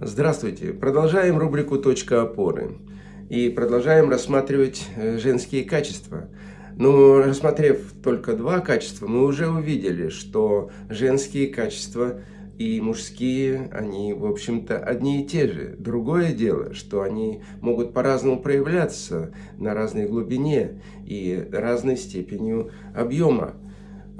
Здравствуйте! Продолжаем рубрику «Точка опоры» и продолжаем рассматривать э, женские качества. Но рассмотрев только два качества, мы уже увидели, что женские качества и мужские, они, в общем-то, одни и те же. Другое дело, что они могут по-разному проявляться на разной глубине и разной степенью объема.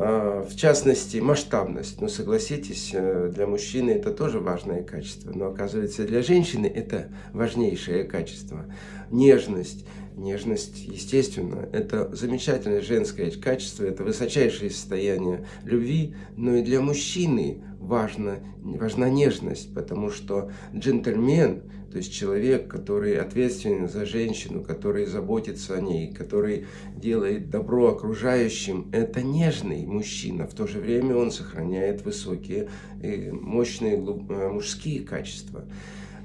А, в частности, масштабность. Ну, согласитесь, э, для мужчины это тоже важное качество, но оказывается для женщины это важнейшее качество. Нежность. Нежность, естественно, это замечательное женское качество, это высочайшее состояние любви, но и для мужчины важна, важна нежность, потому что джентльмен, то есть человек, который ответственен за женщину, который заботится о ней, который делает добро окружающим, это нежный мужчина. В то же время он сохраняет высокие, э, мощные э, мужские качества.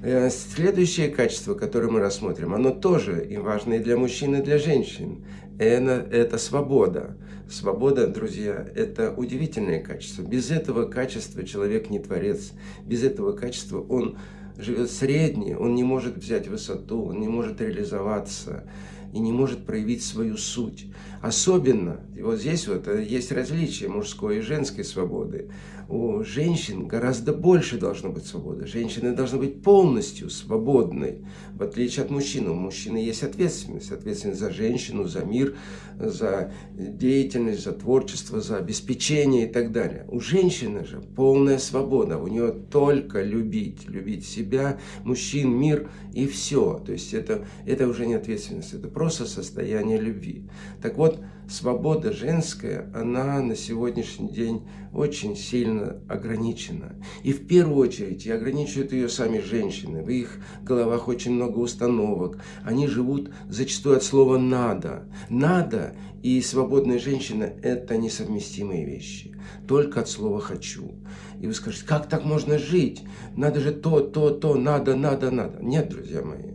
Э, следующее качество, которое мы рассмотрим, оно тоже и важно и для мужчин, и для женщин. Это, это свобода. Свобода, друзья, это удивительное качество. Без этого качества человек не творец. Без этого качества он живет средний, он не может взять высоту, он не может реализоваться и не может проявить свою суть. Особенно, и вот здесь вот э, есть различие мужской и женской свободы. У женщин гораздо больше должно быть свободы. Женщины должны быть полностью свободной, в отличие от мужчин. У мужчины есть ответственность. Ответственность за женщину, за мир, за деятельность, за творчество, за обеспечение и так далее. У женщины же полная свобода. У нее только любить, любить себя, мужчин, мир и все. То есть это, это уже не ответственность, это просто состояние любви. Так вот, свобода женская, она на сегодняшний день очень сильно ограничена. И в первую очередь и ограничивают ее сами женщины. В их головах очень много установок. Они живут зачастую от слова «надо». «Надо» и свободная женщина – это несовместимые вещи. Только от слова «хочу». И вы скажете, как так можно жить? Надо же то, то, то, надо, надо, надо. Нет, друзья мои.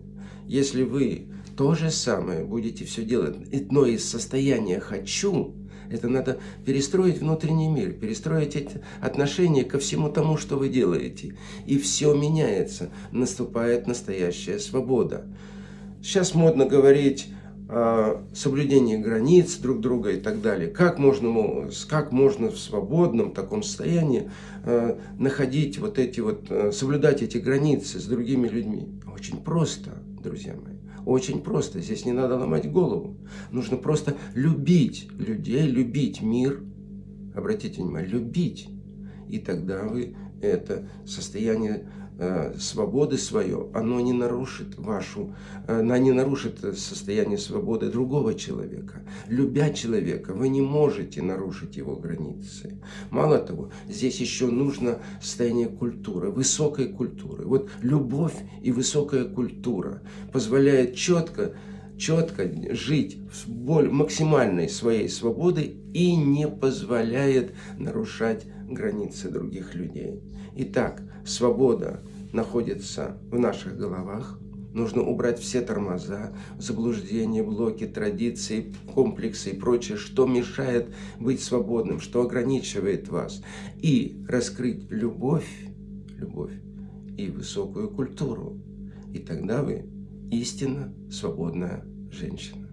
Если вы то же самое будете все делать, но из состояния «хочу», это надо перестроить внутренний мир, перестроить эти отношения ко всему тому, что вы делаете. И все меняется, наступает настоящая свобода. Сейчас модно говорить о соблюдении границ друг друга и так далее. Как можно, как можно в свободном таком состоянии э, находить вот эти вот, э, соблюдать эти границы с другими людьми? Очень просто, друзья мои. Очень просто, здесь не надо ломать голову. Нужно просто любить людей, любить мир. Обратите внимание, любить. И тогда вы это состояние Э, свободы свое, оно не нарушит вашу, э, оно не нарушит состояние свободы другого человека. Любя человека, вы не можете нарушить его границы. Мало того, здесь еще нужно состояние культуры, высокой культуры. Вот любовь и высокая культура позволяет четко четко жить в боль, максимальной своей свободы и не позволяет нарушать границы других людей. Итак, свобода находится в наших головах. Нужно убрать все тормоза, заблуждения, блоки, традиции, комплексы и прочее, что мешает быть свободным, что ограничивает вас. И раскрыть любовь, любовь и высокую культуру. И тогда вы истинно свободная женщина.